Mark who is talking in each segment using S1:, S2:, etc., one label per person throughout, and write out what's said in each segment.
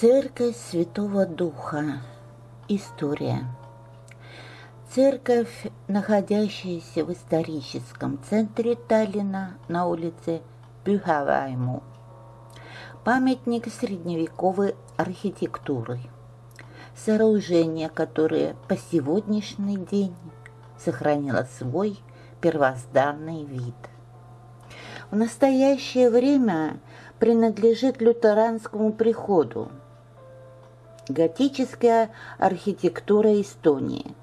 S1: Церковь Святого Духа. История. Церковь, находящаяся в историческом центре Таллина на улице Бюхавайму. Памятник средневековой архитектуры. Сооружение, которое по сегодняшний день сохранило свой первозданный вид. В настоящее время принадлежит лютеранскому приходу. Готическая архитектура Эстонии.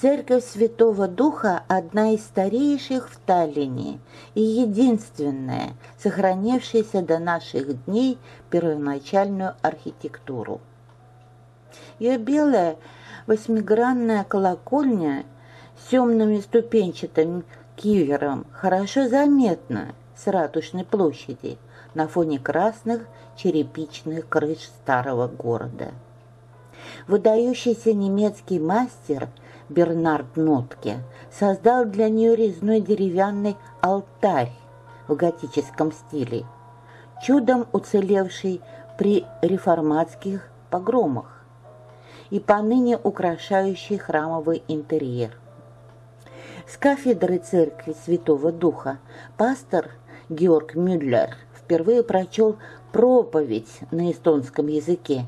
S1: Церковь Святого Духа – одна из старейших в Таллине и единственная, сохранившаяся до наших дней первоначальную архитектуру. Ее белая восьмигранная колокольня с темными ступенчатым кивером хорошо заметна с Ратушной площади на фоне красных черепичных крыш старого города. Выдающийся немецкий мастер Бернард Нотке создал для нее резной деревянный алтарь в готическом стиле, чудом уцелевший при реформатских погромах и поныне украшающий храмовый интерьер. С кафедры церкви Святого Духа пастор Георг Мюллер впервые прочел проповедь на эстонском языке